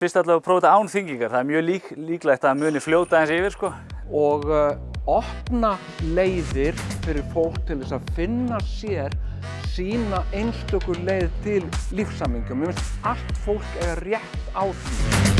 Fyrst allavega að prófa þetta án þyngingar. Það er mjög lík, líklegt að muni fljóta eins yfir sko. og uh, opna leiðir fyrir fólk til þess að finna sér sína einstöku leið til lífsamingum. Mér finnst allt fólk eiga rétt á því.